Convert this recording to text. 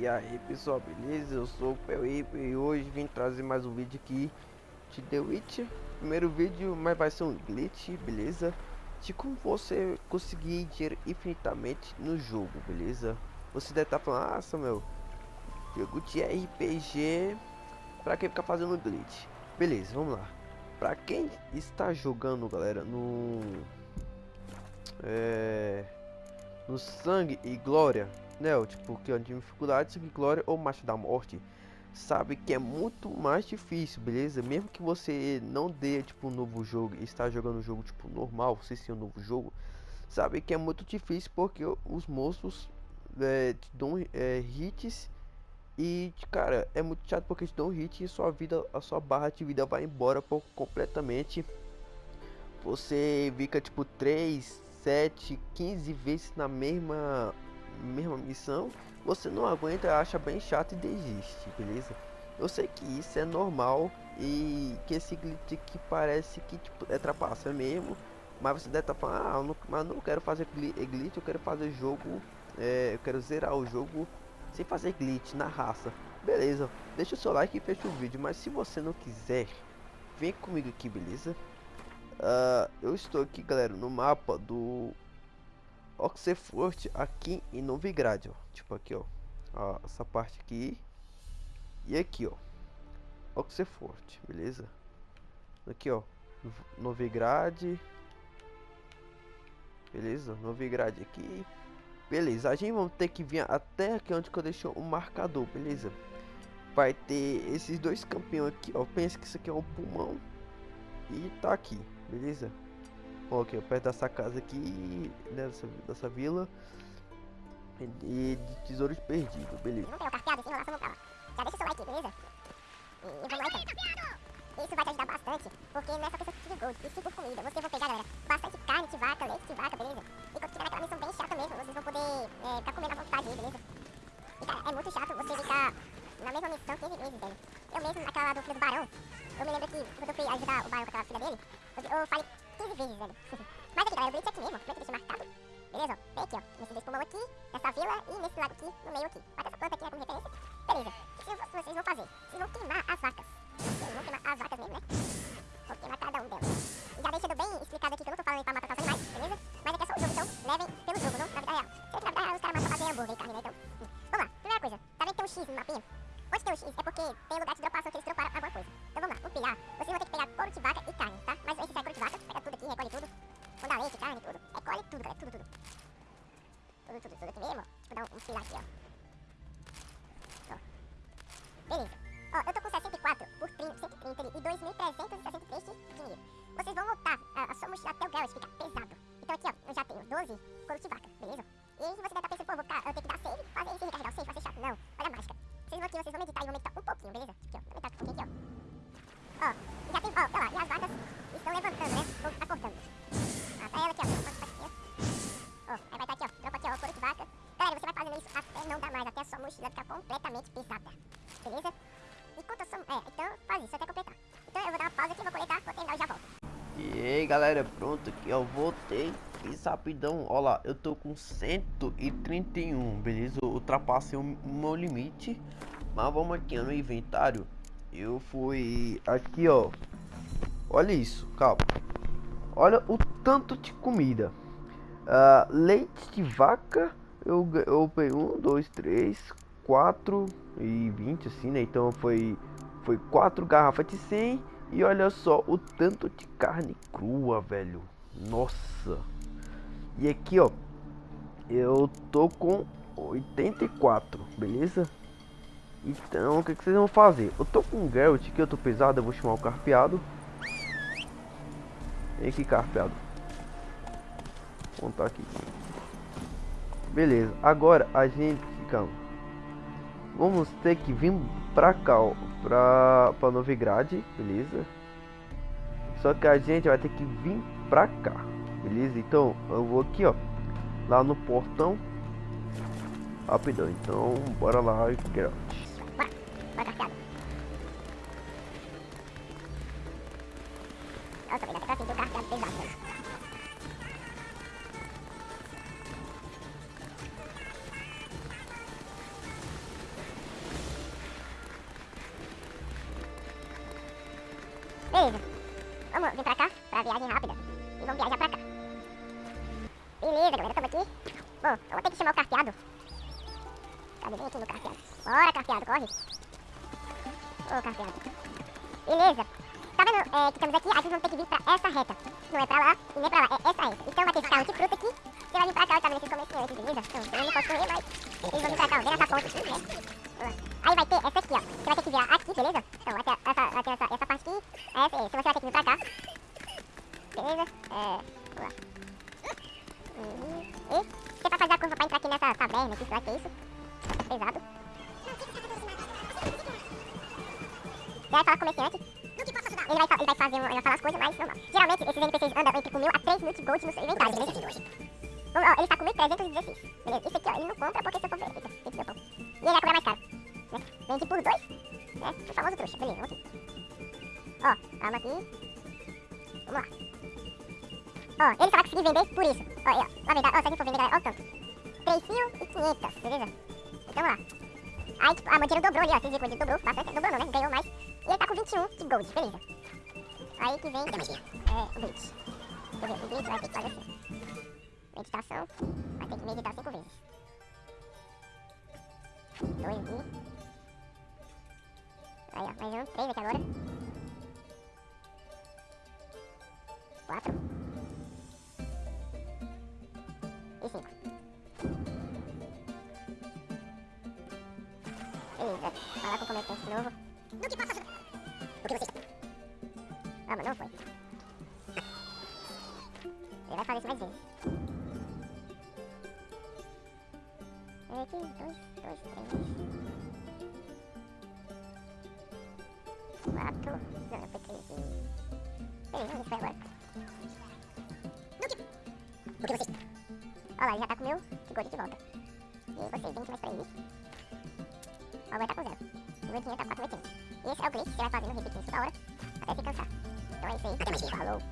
E aí pessoal, beleza? Eu sou o Pelip e hoje vim trazer mais um vídeo aqui de The Witch Primeiro vídeo, mas vai ser um glitch, beleza? De como você conseguir dinheiro infinitamente no jogo, beleza? Você deve estar tá falando, ah Samuel, jogo de RPG, pra que ficar fazendo glitch? Beleza, vamos lá Pra quem está jogando, galera, no... É... No Sangue e Glória né? Tipo, que é de dificuldade, glória ou marcha da morte, sabe que é muito mais difícil, beleza? Mesmo que você não dê, tipo, um novo jogo e está jogando um jogo, tipo, normal, você ser um novo jogo, sabe que é muito difícil porque os monstros é, te dão é, hits e, cara, é muito chato porque te dão hit e sua vida, a sua barra de vida vai embora por, completamente. Você fica, tipo, 3, 7, 15 vezes na mesma mesma missão, você não aguenta, acha bem chato e desiste, beleza? Eu sei que isso é normal e que esse glitch que parece que tipo, é trapaça mesmo, mas você deve estar tá falando, ah, eu não, mas não quero fazer glitch, eu quero fazer jogo, é, eu quero zerar o jogo sem fazer glitch na raça. Beleza, deixa o seu like e fecha o vídeo, mas se você não quiser, vem comigo aqui, beleza? Uh, eu estou aqui, galera, no mapa do Oxford aqui em Novigrad, ó. Tipo aqui, ó. ó. Essa parte aqui. E aqui, ó. Oxford, beleza? Aqui, ó. Novigrad. Beleza? Novigrad aqui. Beleza, a gente vai ter que vir até aqui onde que eu deixei o marcador, beleza? Vai ter esses dois campeões aqui, ó. Pensa que isso aqui é um pulmão. E tá aqui, beleza? Ok, perto dessa casa aqui, dessa, dessa vila. E de tesouros perdidos, beleza. Não tem o carpeado, assim, relação no carro. Já deixa o seu like, beleza? E vamos lá então. Isso vai te ajudar bastante, porque nessa questão de gold e 5 comida, você vai pegar, galera, bastante carne de vaca, leite de vaca, beleza? E quando tiver naquela missão bem chata mesmo, vocês vão poder é, ficar comendo à vontade aí, beleza? E cara, é muito chato você ficar na mesma missão 15 vezes, velho. Eu mesmo, naquela do filho do barão, eu me lembro que quando eu fui ajudar o barão com aquela filha dele, eu, eu falei 15 vezes, velho. Mas aqui, galera, o glitch é aqui mesmo. Como é que deixa marcado? Beleza, ó. Aqui, ó. Nesses dois pulmão aqui, nessa vila e nesse lado aqui, no meio aqui. Bota essa planta aqui né, como referência. Beleza. O que vocês vão fazer? Vocês vão queimar as vacas. Vocês vão queimar as vacas mesmo, né? Vou queimar cada um delas. E já deixando bem explicado aqui que eu não tô falando pra matar os animais, beleza? Mas aqui é só o jogo, então levem pelo jogo, não na vida real. Sempre na vida real os caras matam fazer hambúrguer e carne, né? Então, vamos lá. Primeira coisa, tá vendo que tem um X no mapinha? Onde tem um X é porque tem lugar de dropar, só que eles droparam alguma coisa. Então vamos lá, vamos pilhar. Vocês vão ter que pegar couro de vaca e carne, tá? Mas esse é couro de vaca, Leite, carne, tudo. Recolhe tudo, galera, tudo, tudo. Tudo, tudo, tudo aqui mesmo. Tipo, dar um, um filar aqui, ó. ó. Beleza. Ó, eu tô com 64 por 30, 130 e 2.363 de dinheiro. Vocês vão voltar a, a sua mochila até o Garrett ficar pesado. Então aqui, ó, eu já tenho 12 couro de vaca, beleza? E aí você deve estar pensando, completamente pesada. Beleza? Enquanto eu sou... É, então faz isso até completar. Então eu vou dar uma pausa aqui, vou coletar, vou terminar e já volto. E aí, galera, pronto aqui, ó, voltei. Fiz rapidão, ó lá, eu tô com 131, beleza? Eu ultrapassei o meu limite. Mas vamos aqui no inventário. Eu fui aqui, ó. Olha isso, calma. Olha o tanto de comida. Uh, leite de vaca. Eu, eu peguei um, dois, três, quatro e vinte assim, né? Então foi foi quatro garrafas de 100 e olha só o tanto de carne crua, velho. Nossa. E aqui, ó, eu tô com 84, beleza? Então, o que, que vocês vão fazer? Eu tô com um Geralt que eu tô pesado, eu vou chamar o carpeado. Vem aqui, carpeado. Vou contar aqui. Beleza, agora a gente, calma. Vamos ter que vir pra cá, ó, pra, pra Novigrad, beleza? Só que a gente vai ter que vir pra cá, beleza? Então, eu vou aqui, ó, lá no portão. Rapidão, então, bora lá, o carteado pesado, Beleza. Vamos vir pra cá, pra viagem rápida. E vamos viajar pra cá. Beleza, galera, tamo aqui. Bom, eu vou ter que chamar o carteado. Cadê? Vem aqui no carteado. Bora, carteado, corre. Ô, carteado. Beleza. Tá vendo é, que estamos aqui? Aí vocês vão ter que vir pra essa reta. Não é pra lá e nem pra lá, é essa reta. Então vai ter carro de fruta aqui. Você vai vir pra cá, tá vendo esses comerciantes, beleza? Então, eu não posso correr, mas eles vão vir pra cá, ó. Vem nessa ponta aqui, né? Aí vai ter essa aqui, ó. Você vai ter que virar aqui, beleza? Então ter essa, essa, essa Essa, essa. Você vai ter que vir pra cá. Beleza? É. Vamos lá. E você vai fazer a curva pra entrar aqui nessa taverna aqui, será que é isso? Pesado. Você vai falar com o comerciante. Ele vai, ele vai fazer, ele vai falar as coisas, mas normal. Geralmente esses NPCs andam entre com 1000 a 3 mil de gold no seu inventário, beleza? Vamos, ó, ele tá com 1316. Beleza, esse aqui, ó, ele não compra porque se eu for ver, eita, tem que ver o pão. E ele vai cobrar mais caro. Né? Vende por dois, né? O famoso trouxa. Beleza, vamos aqui. Ó, calma aqui. Vamos lá. Ó, ele só vai conseguir vender por isso. Ó, aí, ó. Na verdade, ó, se a gente for vender, galera, ó o tanto. 3.500, beleza? Então vamos lá. Aí, tipo, a Monteiro dobrou ali, ó. Vocês viram que o Monteiro dobrou bastante. Dobrou não, né? Ganhou mais. E ele tá com 21 de gold, beleza. Aí que vem é, o glitch. Quer ver, o glitch vai ter que fazer assim. Meditação. Vai ter que meditar cinco vezes. Dois aqui. Aí, ó. Mais um. Três aqui agora. Quatro. E cinco. Vai lá com o comerciante de novo. No que ajudar? O que você está? Ah, mas não foi. Ele vai fazer isso mais vezes. Aqui, dois, dois, três. Quatro. Não, não foi três. Beleza, vamos foi agora. No que? O que você está? Olha lá, ele já tá com o meu gold de volta. E você, 20 mais pra ele. Ó, vai tá com zero. O dinheiro tá 4,80. Esse é o glitch que você vai fazendo, repetindo toda hora, até se cansar. Então é isso aí. Falou.